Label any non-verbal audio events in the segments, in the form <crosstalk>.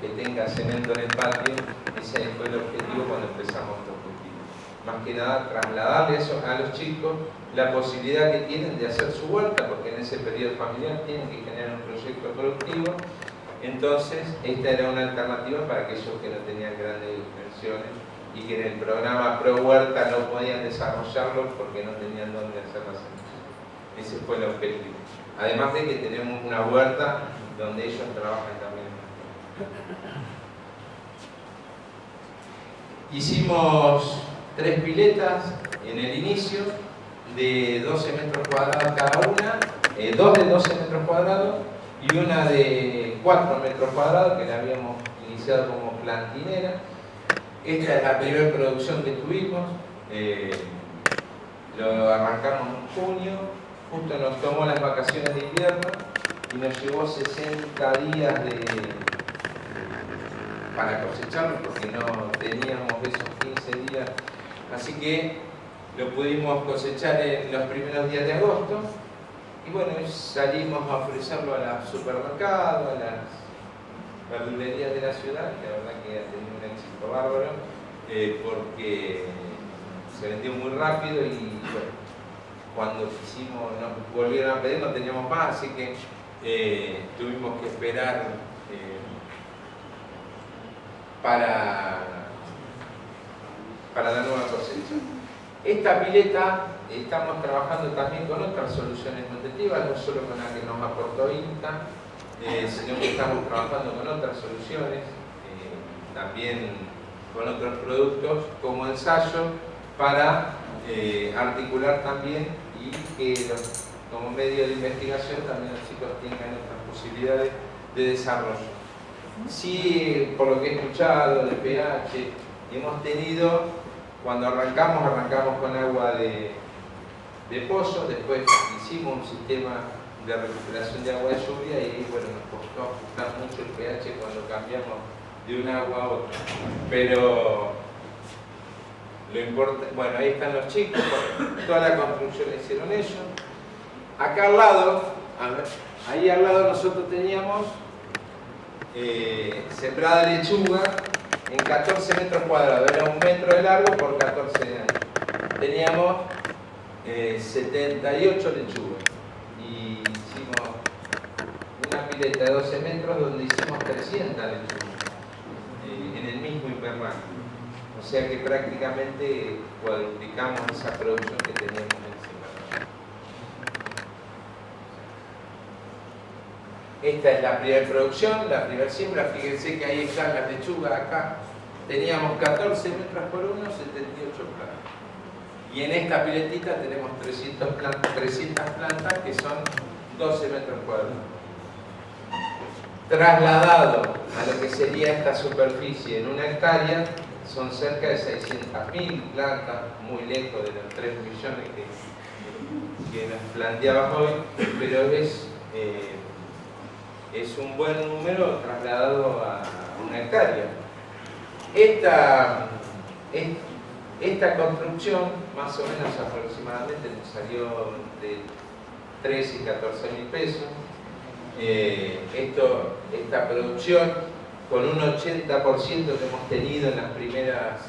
que tenga cemento en el patio, ese fue el objetivo cuando empezamos estos cultivos. Más que nada trasladarle a los chicos la posibilidad que tienen de hacer su huerta, porque en ese periodo familiar tienen que generar un proyecto productivo. Entonces, esta era una alternativa para aquellos que no tenían grandes dimensiones y que en el programa Pro Huerta no podían desarrollarlo porque no tenían dónde hacer semillas. Ese fue el objetivo. Además de que tenemos una huerta donde ellos trabajan también. <laughs> Hicimos tres piletas en el inicio de 12 metros cuadrados cada una, eh, dos de 12 metros cuadrados y una de 4 metros cuadrados que la habíamos iniciado como plantinera. Esta es la primera producción que tuvimos, eh, lo arrancamos en junio, justo nos tomó las vacaciones de invierno y nos llevó 60 días de, para cosecharlo porque no teníamos esos 15 días. Así que lo pudimos cosechar en los primeros días de agosto y bueno, salimos a ofrecerlo a los supermercados, a las verdulerías de la ciudad, que la verdad que ha tenido un éxito bárbaro, eh, porque se vendió muy rápido y cuando quisimos, nos volvieron a pedir, no teníamos más, así que eh, tuvimos que esperar eh, para, para la nueva cosecha. Esta pileta estamos trabajando también con otras soluciones nutritivas, no solo con la que nos aportó INTA, eh, sino que estamos trabajando con otras soluciones, también con otros productos como ensayo para articular también y que como medio de investigación también los chicos tengan otras posibilidades de desarrollo. Sí, por lo que he escuchado de pH, hemos tenido, cuando arrancamos, arrancamos con agua de, de pozo, después hicimos un sistema de recuperación de agua de lluvia y bueno, nos costó ajustar mucho el pH cuando cambiamos de un agua a otra. Pero lo importante, bueno, ahí están los chicos, toda la construcción la hicieron ellos. Acá al lado, ahí al lado nosotros teníamos eh, sembrada lechuga en 14 metros cuadrados, era un metro de largo por 14 de ancho. Teníamos 78 eh, lechugas y hicimos una pileta de 12 metros donde hicimos 300 lechugas eh, en el mismo invernadero. O sea que prácticamente cuadruplicamos esa producción que teníamos Esta es la primera producción, la primera siembra. Fíjense que ahí están las lechugas acá. Teníamos 14 metros por uno, 78 plantas. Y en esta piletita tenemos 300 plantas, 300 plantas que son 12 metros cuadrados. Trasladado a lo que sería esta superficie en una hectárea, son cerca de 600.000 plantas, muy lejos de los 3 millones que, nos planteaba hoy, pero es eh, es un buen número trasladado a una hectárea. Esta, esta construcción, más o menos aproximadamente, nos salió de 13 y 14 mil pesos. Eh, esto, esta producción, con un 80% que hemos tenido en las primeras,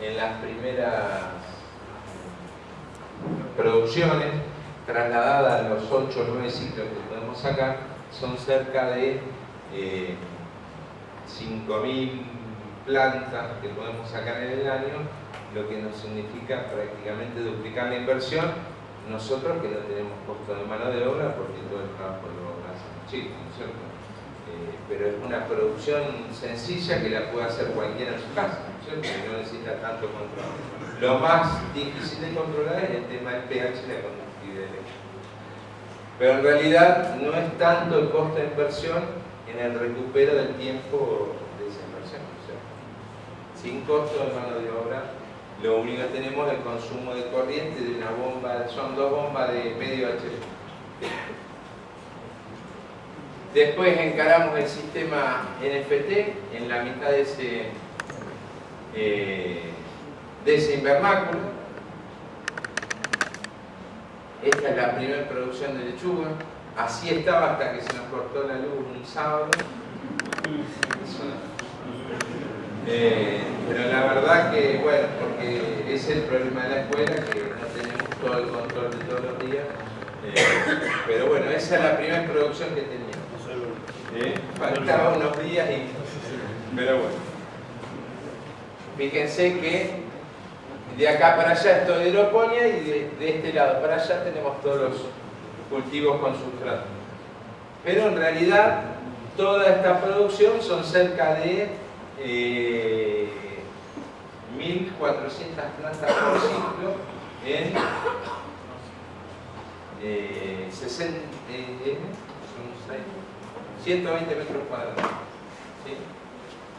en las primeras producciones, trasladada a los 8 o 9 ciclos que podemos sacar, son cerca de 5.000 eh, plantas que podemos sacar en el año, lo que nos significa prácticamente duplicar la inversión, nosotros que no tenemos costo de mano de obra porque todo el trabajo lo hacen chicos, ¿no es cierto? Eh, pero es una producción sencilla que la puede hacer cualquiera en su casa, ¿no es cierto? No necesita tanto control. Lo más difícil de controlar es el tema del pH y la conductividad pero en realidad no es tanto el costo de inversión en el recupero del tiempo de esa inversión. sin costo de mano de obra, lo único que tenemos es el consumo de corriente de una bomba, son dos bombas de medio HP. Después encaramos el sistema NFT en la mitad de ese, eh, de ese invernáculo esta es la primera producción de lechuga. Así estaba hasta que se nos cortó la luz un sábado. Eh, pero la verdad que, bueno, porque es el problema de la escuela, que no tenemos todo el control de todos los días. Eh, pero bueno, esa es la primera producción que teníamos. ¿Eh? Faltaba unos días y... Pero bueno. Fíjense que de acá para allá es toda hidroponía y de, este lado para allá tenemos todos los cultivos con sustrato. Pero en realidad toda esta producción son cerca de eh, 1.400 plantas por ciclo en eh, 60, eh, 120 metros cuadrados.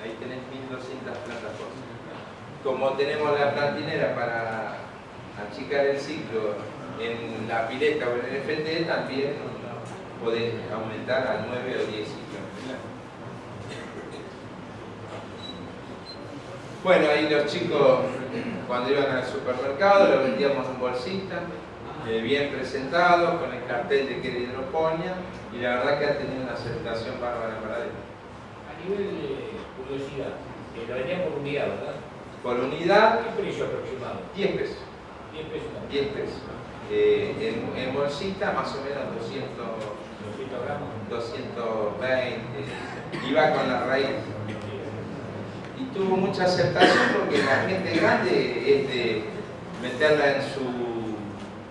Ahí tenés 1.200 plantas por ciclo. Como tenemos la plantinera para achicar el ciclo en la pileta o en el FT, también podés aumentar a 9 o 10 ciclos. Bueno, ahí los chicos cuando iban al supermercado lo vendíamos en bolsita, eh, bien presentado, con el cartel de que era hidroponía y la verdad que ha tenido una aceptación bárbara para él. A nivel de curiosidad, eh, lo vendían por unidad, ¿verdad? Por unidad, ¿Qué precio aproximado? 10 pesos. 10 pesos. 10 pesos. Eh, en, en, bolsita más o menos 200, 200 gramos. 220, iba con la raíz y tuvo mucha aceptación porque la gente grande es de meterla en su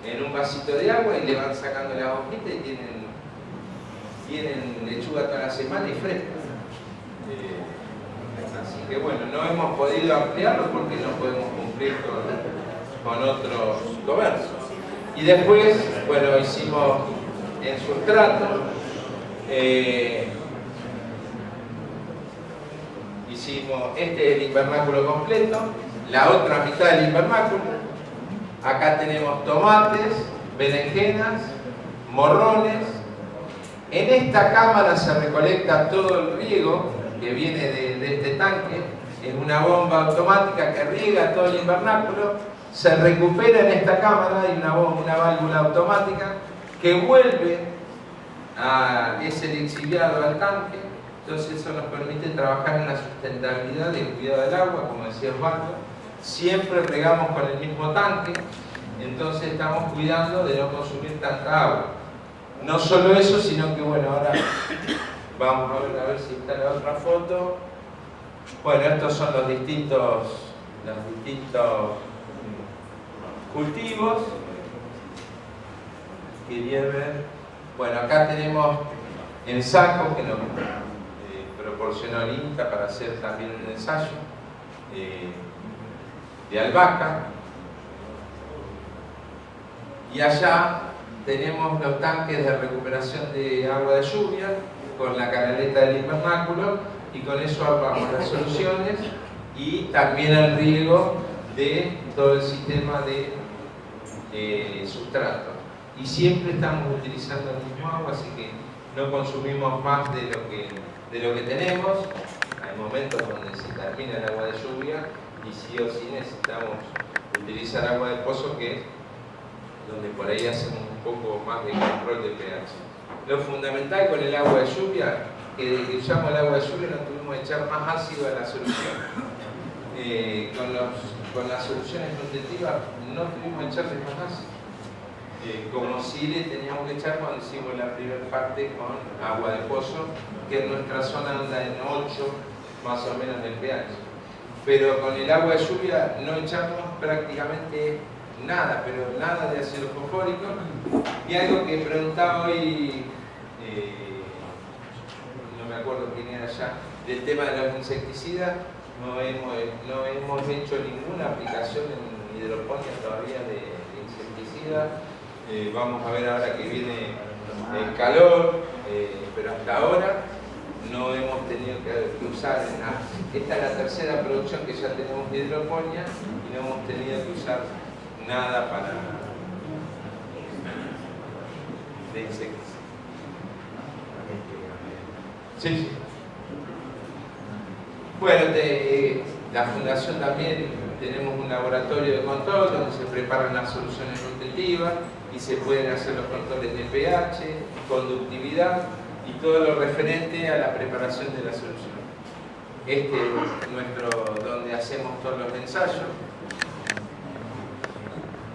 en un vasito de agua y le van sacando la hojita y tienen, tienen lechuga toda la semana y fresca. Eh, así que bueno, no hemos podido ampliarlo porque no podemos cumplir con, otros comercios. Y después, bueno, hicimos en sustrato, eh, hicimos, este es el invernáculo completo, la otra mitad del invernáculo, acá tenemos tomates, berenjenas, morrones, en esta cámara se recolecta todo el riego que viene de, este tanque, es una bomba automática que riega todo el invernáculo, se recupera en esta cámara, hay una, una válvula automática que vuelve a ese lixiviado al tanque, entonces eso nos permite trabajar en la sustentabilidad del cuidado del agua, como decía Osvaldo, siempre regamos con el mismo tanque, entonces estamos cuidando de no consumir tanta agua. No solo eso, sino que bueno, ahora vamos a ver, a ver si está la otra foto. Bueno, estos son los distintos, los distintos cultivos. Quería ver. Bueno, acá tenemos el saco que nos eh, proporcionó el INTA para hacer también un ensayo eh, de albahaca. Y allá tenemos los tanques de recuperación de agua de lluvia con la canaleta del invernáculo y con eso armamos las soluciones y también el riego de todo el sistema de eh, sustrato. Y siempre estamos utilizando el mismo agua, así que no consumimos más de lo que, de lo que tenemos. Hay momentos donde se termina el agua de lluvia y sí o sí necesitamos utilizar agua de pozo que donde por ahí hacemos un poco más de control de pH. Lo fundamental con el agua de lluvia, que usamos el agua de lluvia no tuvimos que echar más ácido a la solución. Eh, con, las soluciones nutritivas no tuvimos que echarle más ácido. Eh, como si le teníamos que echar cuando hicimos la primera parte con agua de pozo, que en nuestra zona anda en 8 más o menos el pH. Pero con el agua de lluvia no echamos prácticamente nada, pero nada de ácido fosfórico. Y algo que preguntaba hoy, me acuerdo quién era ya, del tema de los insecticidas, no hemos, no hemos hecho ninguna aplicación en hidroponía todavía de, insecticidas. Eh, vamos a ver ahora que viene el calor, eh, pero hasta ahora no hemos tenido que usar, esta es la tercera producción que ya tenemos de hidroponía y no hemos tenido que usar nada para de insectos. Sí. Bueno, de, la fundación también tenemos un laboratorio de control donde se preparan las soluciones nutritivas y se pueden hacer los controles de pH, conductividad y todo lo referente a la preparación de la solución. este es nuestro, donde hacemos todos los ensayos.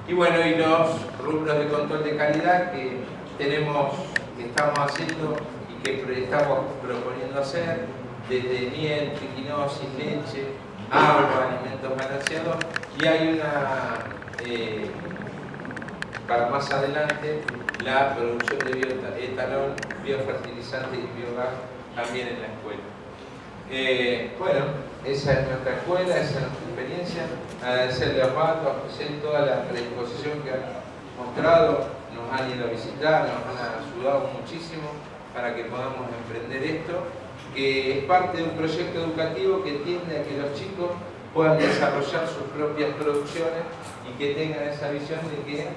Y bueno, y los rubros de control de calidad que tenemos, que estamos haciendo que estamos proponiendo hacer, desde miel, triquinosis, leche, agua, alimentos balanceados, y hay una, eh, para más adelante, la producción de bioetanol, biofertilizante y biogás también en la escuela. Eh, bueno, esa es nuestra escuela, esa es nuestra experiencia. Agradecerle a Pato, a José, toda la predisposición que han mostrado, nos han ido a visitar, nos han ayudado muchísimo para que podamos emprender esto, que es parte de un proyecto educativo que tiende a que los chicos puedan desarrollar sus propias producciones y que tengan esa visión de que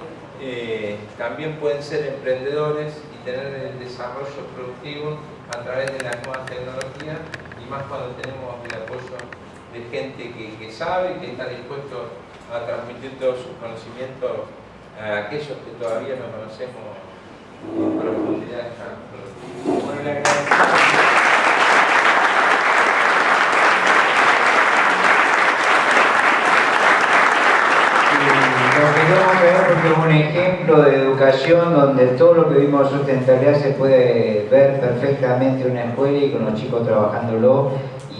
eh, también pueden ser emprendedores y tener el desarrollo productivo a través de las nuevas tecnologías y más cuando tenemos el apoyo de gente que, sabe y que está dispuesto a transmitir todos sus conocimientos a aquellos que todavía no conocemos en profundidad es un ejemplo de educación donde todo lo que vimos sustentabilidad se puede ver perfectamente en una escuela y con los chicos trabajándolo.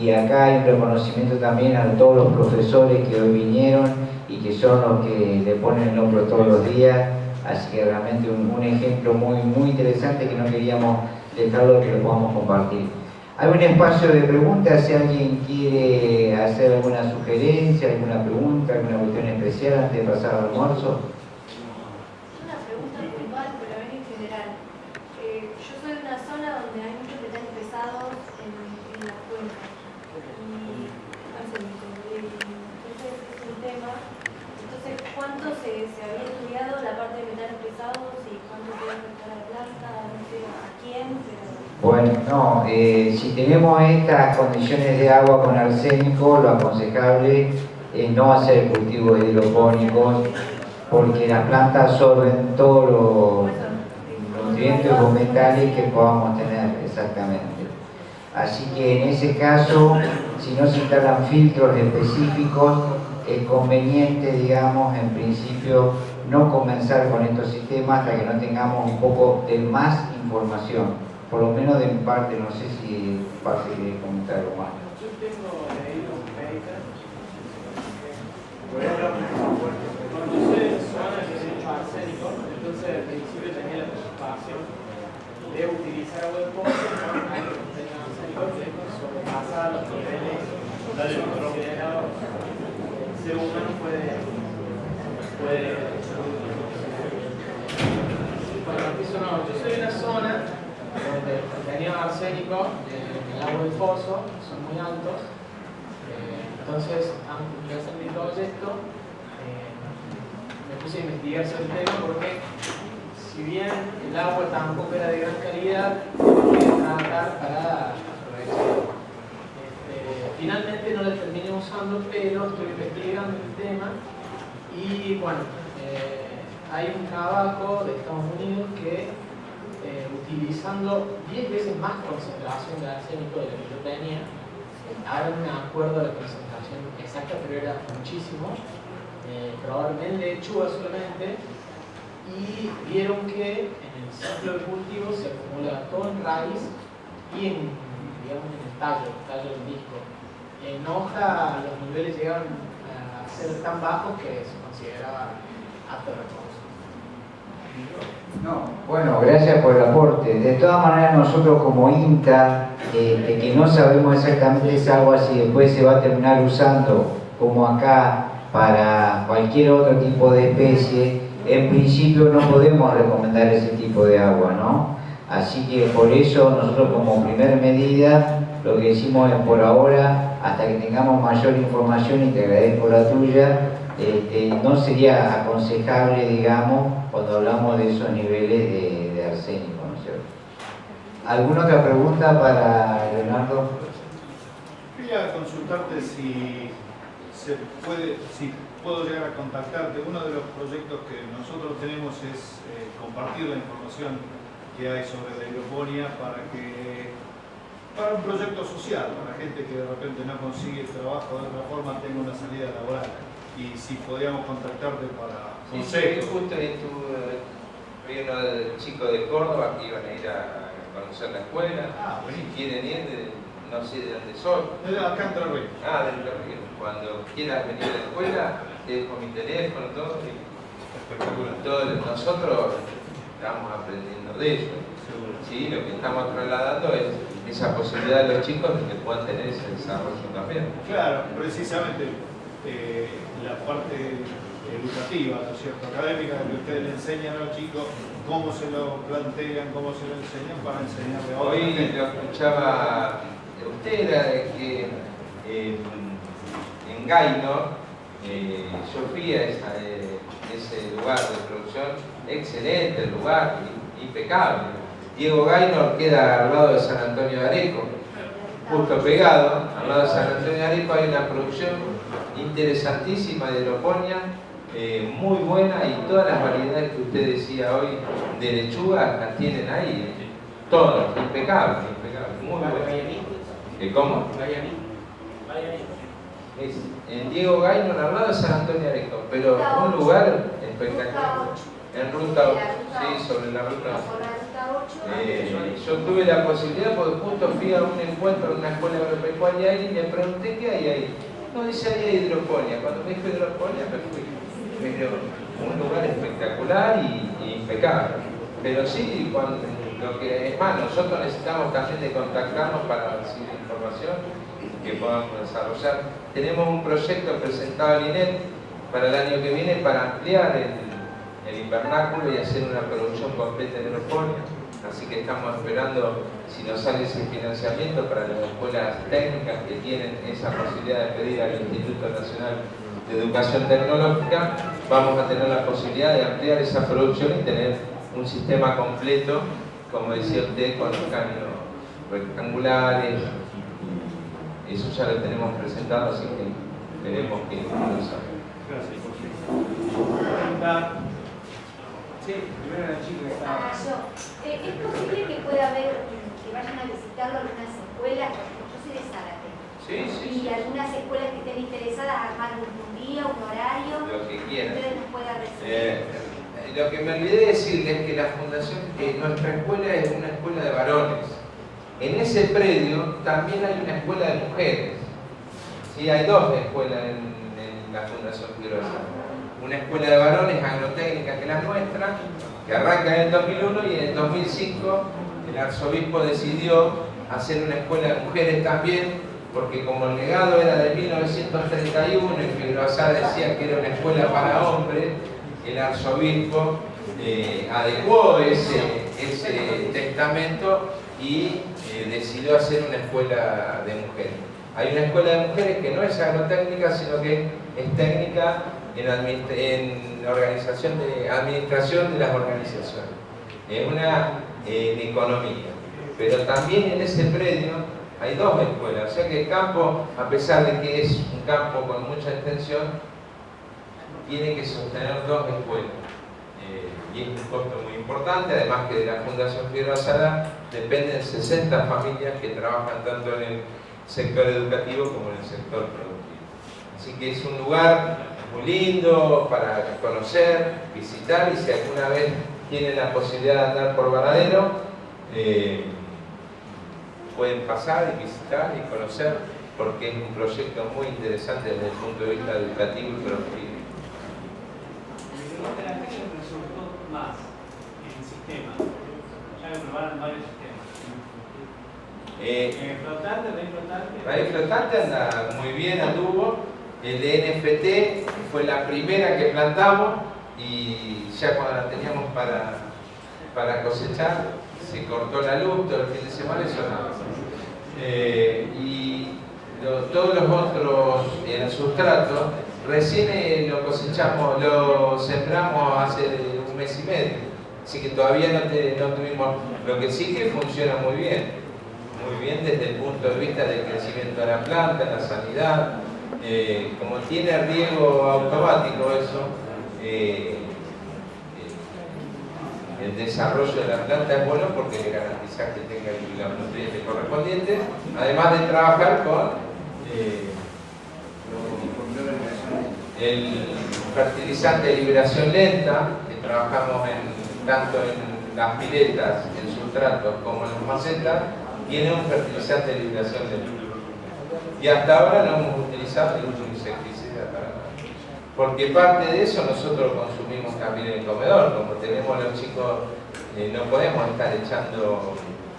Y acá hay un reconocimiento también a todos los profesores que hoy vinieron y que son los que le ponen el hombro todos los días. Así que realmente un, un ejemplo muy, muy interesante que no queríamos dejarlo que lo podamos compartir hay un espacio de preguntas, si alguien quiere hacer alguna sugerencia, alguna pregunta, alguna cuestión especial antes de pasar al almuerzo. Una pregunta puntual, pero a en general. Eh, yo soy de una zona donde hay muchos metales pesados en, en la cuenca. Y entonces es un tema. Entonces, ¿cuánto se, se había estudiado la parte de metales pesados y cuánto puede afectar a la planta? No sé a quién, pero bueno, no, eh, si tenemos estas condiciones de agua con arsénico, lo aconsejable es no hacer cultivos hidropónicos porque las plantas absorben todos los nutrientes o metales que podamos tener, exactamente. Así que en ese caso, si no se instalan filtros específicos, es conveniente, digamos, en principio, no comenzar con estos sistemas hasta que no tengamos un poco de más información por lo menos de mi parte, no sé si parte de comentar algo más. Yo tengo leído un paper, voy a hablar cuando usted zona que se hecho arsénico, entonces al principio tenía la preocupación de utilizar agua de pozo con algo que tenga arsénico que sobrepasaba los niveles considerados el ser humano puede, puede bueno, empiezo no, yo soy de una zona donde tenía arsénico en el agua del pozo, son muy altos. Eh, entonces, antes de mi proyecto, eh, me puse a investigar sobre el tema porque, si bien el agua tampoco era de gran calidad, quería tratar para aprovechar. Este, finalmente no la terminé usando, pero estoy investigando el tema y bueno, eh, hay un trabajo de Estados Unidos que eh, utilizando 10 veces más concentración de arsénico de lo que yo tenía. Acuerdo de la concentración exacta, pero era muchísimo. Eh, probablemente lechuga solamente. Y vieron que en el ciclo de cultivo se acumula todo en raíz y en, digamos, en el tallo, el tallo del disco. En hoja los niveles llegaron a ser tan bajos que se consideraba apto no, bueno, gracias por el aporte. De todas maneras, nosotros como INTA, eh, que no sabemos exactamente esa agua si después se va a terminar usando, como acá, para cualquier otro tipo de especie, en principio no podemos recomendar ese tipo de agua, ¿no? Así que por eso nosotros como primera medida, lo que decimos es por ahora, hasta que tengamos mayor información, y te agradezco la tuya, este, no sería aconsejable, digamos, cuando hablamos de esos niveles de, arsénico, ¿no es cierto? ¿Alguna otra pregunta para Leonardo? Quería consultarte si se puede, si puedo llegar a contactarte. Uno de los proyectos que nosotros tenemos es eh, compartir la información que hay sobre la hidroponía para que para un proyecto social, para gente que de repente no consigue trabajo de otra forma, tenga una salida laboral. Y si podríamos contactarte para Sí, sí, consejos. justo ahí tuve, vi uno de chicos de Córdoba que iban a ir a conocer la escuela. Ah, Si buenísimo. quieren ir, de- no sé de dónde de acá en Ríos. Ah, del Río. Cuando quieras venir a la escuela, te dejo mi teléfono, todo. y Espectacular. todo- nosotros estamos aprendiendo de ellos. Sí, lo que estamos trasladando es esa posibilidad de los chicos de que puedan tener ese desarrollo también. Claro, precisamente eh, la parte educativa, ¿no es cierto? Académica, que ustedes le enseñan a los chicos cómo se lo plantean, cómo se lo enseñan para enseñarle a Hoy lo escuchaba usted, era de que eh, en Gaino, eh, yo fui eh, ese lugar de producción, excelente el lugar, impecable. Diego Gaino queda al lado de San Antonio de Areco, justo pegado, al lado de San Antonio de Areco hay una producción interesantísima de aeroponía, eh, muy buena y todas las variedades que usted decía hoy de lechuga las tienen ahí, eh. todas, impecable, impecable, muy bueno. ¿Eh, ¿Cómo? Es en Diego Gaino, al lado de San Antonio de Areco, pero un lugar espectacular. En ruta, sí, sobre la ruta. Yo tuve la posibilidad porque justo fui a un encuentro en una escuela agropecuaria y me pregunté qué hay ahí. No, dice ahí hidroponía. Cuando me dijo hidroponía me fui. Pero un lugar espectacular y, y impecable. Pero sí, cuando, lo que es más, nosotros necesitamos también de contactarnos para recibir información que podamos desarrollar. Tenemos un proyecto presentado al INET para el año que viene para ampliar el, el invernáculo y hacer una producción completa de aeroponía. Así que estamos esperando si nos sale ese financiamiento para las escuelas técnicas que tienen esa posibilidad de pedir al Instituto Nacional de Educación Tecnológica, vamos a tener la posibilidad de ampliar esa producción y tener un sistema completo, como decía usted, con los caminos rectangulares. Eso ya lo tenemos presentado, así que veremos que. Gracias. Sí, primero la chica Ah, yo. Eh, ¿Es posible que pueda haber, que vayan a visitarlo algunas escuelas? Yo soy de Zárate. Sí, sí, Y sí, algunas escuelas que estén interesadas armar un, día, un horario, lo que quieran. ustedes nos puedan recibir. Eh, lo que me olvidé decirles es que la fundación, que nuestra escuela es una escuela de varones. En ese predio también hay una escuela de mujeres. Sí, hay dos escuelas en, en la Fundación Figueroa. Una escuela de varones agrotécnica que la nuestra, que arranca en el 2001 y en el 2005 el arzobispo decidió hacer una escuela de mujeres también, porque como el legado era de 1931 y Figueroa decía que era una escuela para hombres, el arzobispo eh, adecuó ese, ese testamento y eh, decidió hacer una escuela de mujeres. Hay una escuela de mujeres que no es agrotécnica, sino que es técnica en, en organización de, administración de las organizaciones. Es una eh, en economía. Pero también en ese predio hay dos escuelas. O sea que el campo, a pesar de que es un campo con mucha extensión, tiene que sostener dos escuelas. Eh, y es un costo muy importante, además que de la Fundación Figueroa Sala dependen 60 familias que trabajan tanto en el sector educativo como en el sector productivo. Así que es un lugar muy lindo para conocer, visitar y si alguna vez tienen la posibilidad de andar por Varadero, eh, pueden pasar y visitar y conocer porque es un proyecto muy interesante desde el punto de vista educativo y productivo. Más en el sistema. Ya probaron varios sistemas. Eh, Eh, flotante, flotante. Flotante anda muy bien, anduvo. El NFT fue la primera que plantamos y ya cuando la teníamos para, para cosechar se cortó la luz todo el fin de semana y sonaba. Eh, y todos los otros, el sustrato, recién eh, lo cosechamos, lo sembramos hace un mes y medio. Así que todavía no, no tuvimos, lo que sí que funciona muy bien muy bien desde el punto de vista del crecimiento de la planta, la sanidad. Eh, como tiene riego automático eso, eh, eh, el desarrollo de la planta es bueno porque le garantiza que tenga los nutrientes correspondientes, además de trabajar con el fertilizante de liberación lenta, que trabajamos tanto en las piletas, en sustratos como en las macetas, tiene un fertilizante de liberación lenta. Y hasta ahora no hemos utilizado ningún insecticida para nada. Porque parte de eso nosotros consumimos también en el comedor, como tenemos los chicos, eh, no podemos estar echando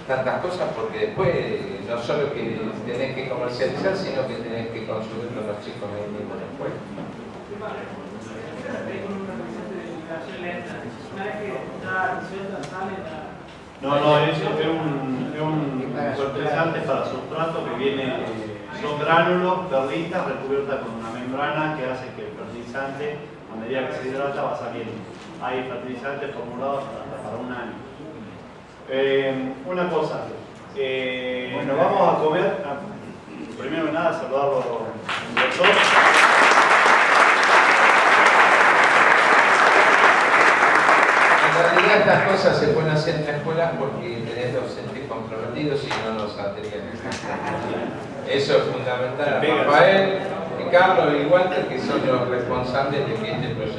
tantas cosas porque después eh, no solo que tenés que comercializar, sino que tenés que consumirlo los chicos ahí mismo la... No, no, es, es un, es un fertilizante para sustrato que viene, son gránulos, perlitas recubiertas con una membrana que hace que el fertilizante, a medida que se hidrata, va saliendo. Hay fertilizantes formulados hasta para un año. Eh, una cosa, eh, nos vamos a comer, ah, primero que nada saludarlo al doctor. En realidad estas cosas se pueden hacer en la escuela porque tenés docentes comprometidos y no nos saldrían. Eso es fundamental. Rafael, Carlos y Walter que son los responsables de que este proyecto